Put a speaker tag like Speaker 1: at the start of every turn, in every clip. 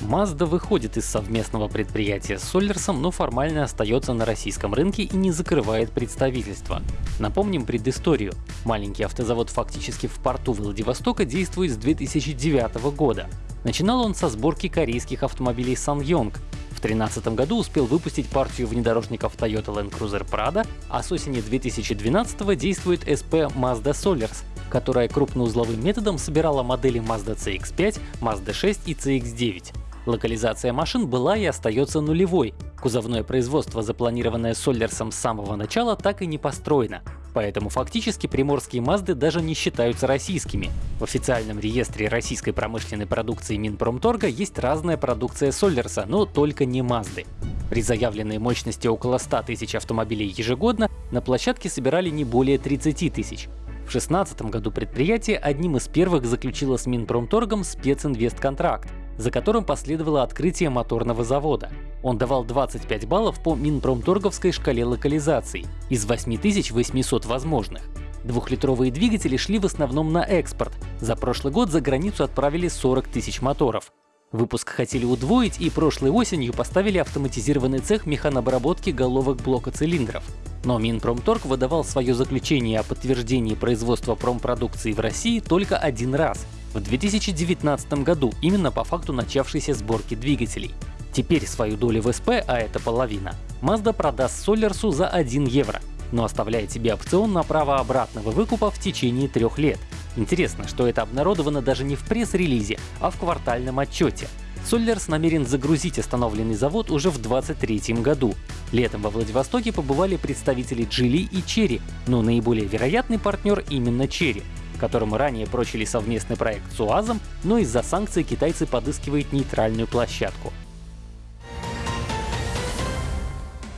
Speaker 1: Mazda выходит из совместного предприятия с Солерсом, но формально остается на российском рынке и не закрывает представительство. Напомним предысторию. Маленький автозавод фактически в порту Владивостока действует с 2009 года. Начинал он со сборки корейских автомобилей SsangYong. В 2013 году успел выпустить партию внедорожников Toyota Land Cruiser Prado, а с осени 2012 действует SP Mazda Solers, которая крупноузловым методом собирала модели Mazda CX-5, Mazda 6 и CX-9. Локализация машин была и остается нулевой. Кузовное производство, запланированное Соллерсом с самого начала, так и не построено. Поэтому фактически приморские Мазды даже не считаются российскими. В официальном реестре российской промышленной продукции Минпромторга есть разная продукция Соллерса, но только не Мазды. При заявленной мощности около 100 тысяч автомобилей ежегодно на площадке собирали не более 30 тысяч. В 2016 году предприятие одним из первых заключило с Минпромторгом специнвестконтракт за которым последовало открытие моторного завода. Он давал 25 баллов по Минпромторговской шкале локализаций из 8800 возможных. Двухлитровые двигатели шли в основном на экспорт. За прошлый год за границу отправили 40 тысяч моторов. Выпуск хотели удвоить и прошлой осенью поставили автоматизированный цех механобработки головок блока цилиндров. Но Минпромторг выдавал свое заключение о подтверждении производства промпродукции в России только один раз в 2019 году, именно по факту начавшейся сборки двигателей. Теперь свою долю в СП, а это половина, Mazda продаст Солерсу за 1 евро, но оставляет себе опцион на право обратного выкупа в течение трех лет. Интересно, что это обнародовано даже не в пресс-релизе, а в квартальном отчете. Соллерс намерен загрузить остановленный завод уже в 2023 году. Летом во Владивостоке побывали представители Джили и Черри, но наиболее вероятный партнер именно Черри которому ранее прочили совместный проект с УАЗом, но из-за санкций китайцы подыскивают нейтральную площадку.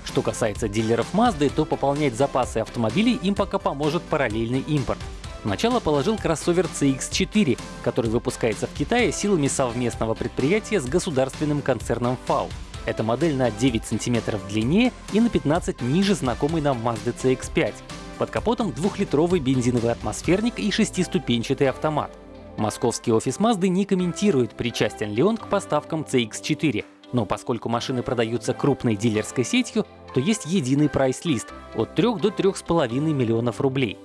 Speaker 1: Что касается дилеров Mazda, то пополнять запасы автомобилей им пока поможет параллельный импорт. Начало положил кроссовер CX-4, который выпускается в Китае силами совместного предприятия с государственным концерном FAW. Эта модель на 9 см длиннее и на 15 ниже знакомой нам Mazda CX-5. Под капотом двухлитровый бензиновый атмосферник и шестиступенчатый автомат. Московский офис Mazda не комментирует, причастен ли он к поставкам CX-4, но поскольку машины продаются крупной дилерской сетью, то есть единый прайс-лист от 3 до 3,5 миллионов рублей.